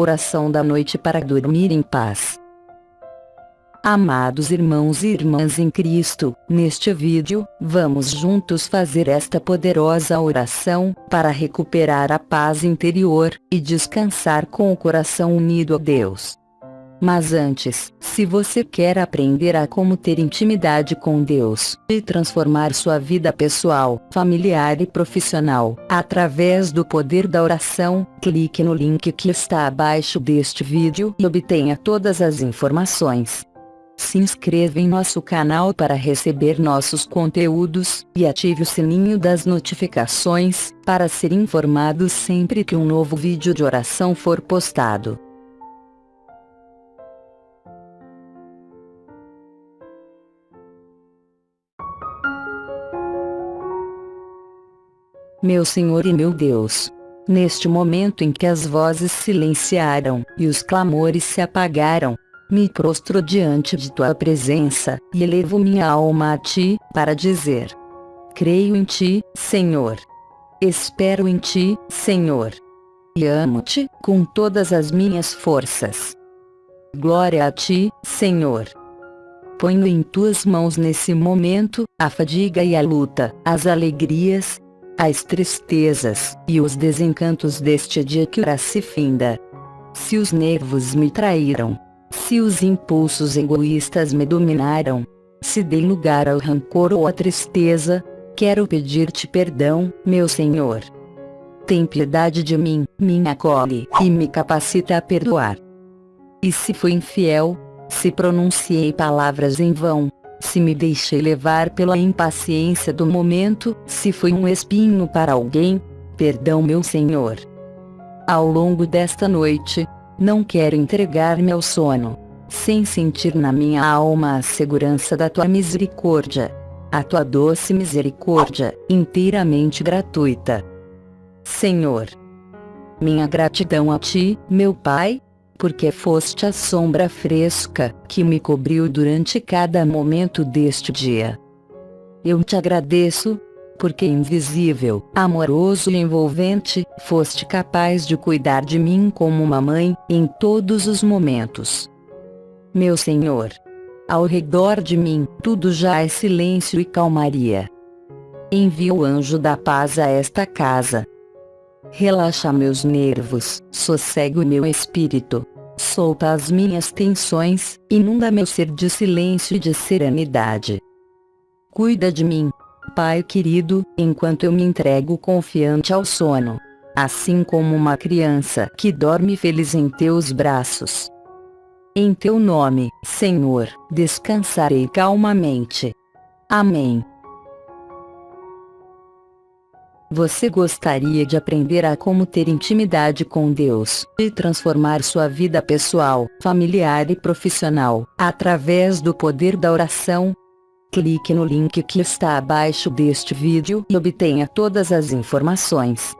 Oração da noite para dormir em paz. Amados irmãos e irmãs em Cristo, neste vídeo, vamos juntos fazer esta poderosa oração, para recuperar a paz interior, e descansar com o coração unido a Deus. Mas antes, se você quer aprender a como ter intimidade com Deus, e transformar sua vida pessoal, familiar e profissional, através do poder da oração, clique no link que está abaixo deste vídeo e obtenha todas as informações. Se inscreva em nosso canal para receber nossos conteúdos, e ative o sininho das notificações, para ser informado sempre que um novo vídeo de oração for postado. Meu Senhor e meu Deus, neste momento em que as vozes silenciaram, e os clamores se apagaram, me prostro diante de tua presença, e elevo minha alma a ti, para dizer: Creio em ti, Senhor. Espero em ti, Senhor. E amo-te, com todas as minhas forças. Glória a ti, Senhor. Ponho em tuas mãos nesse momento, a fadiga e a luta, as alegrias, as tristezas, e os desencantos deste dia que ora se finda. Se os nervos me traíram, se os impulsos egoístas me dominaram, se dei lugar ao rancor ou à tristeza, quero pedir-te perdão, meu Senhor. Tem piedade de mim, me acolhe e me capacita a perdoar. E se fui infiel, se pronunciei palavras em vão, se me deixei levar pela impaciência do momento, se fui um espinho para alguém, perdão, meu Senhor. Ao longo desta noite, não quero entregar-me ao sono, sem sentir na minha alma a segurança da tua misericórdia. A tua doce misericórdia, inteiramente gratuita. Senhor, minha gratidão a ti, meu Pai, porque foste a sombra fresca que me cobriu durante cada momento deste dia. Eu te agradeço, porque invisível, amoroso e envolvente, foste capaz de cuidar de mim como uma mãe, em todos os momentos. Meu Senhor, ao redor de mim, tudo já é silêncio e calmaria. Envia o anjo da paz a esta casa. Relaxa meus nervos, sossega o meu espírito. Solta as minhas tensões, inunda meu ser de silêncio e de serenidade. Cuida de mim, Pai querido, enquanto eu me entrego confiante ao sono. Assim como uma criança que dorme feliz em teus braços. Em teu nome, Senhor, descansarei calmamente. Amém. Você gostaria de aprender a como ter intimidade com Deus e transformar sua vida pessoal, familiar e profissional, através do poder da oração? Clique no link que está abaixo deste vídeo e obtenha todas as informações.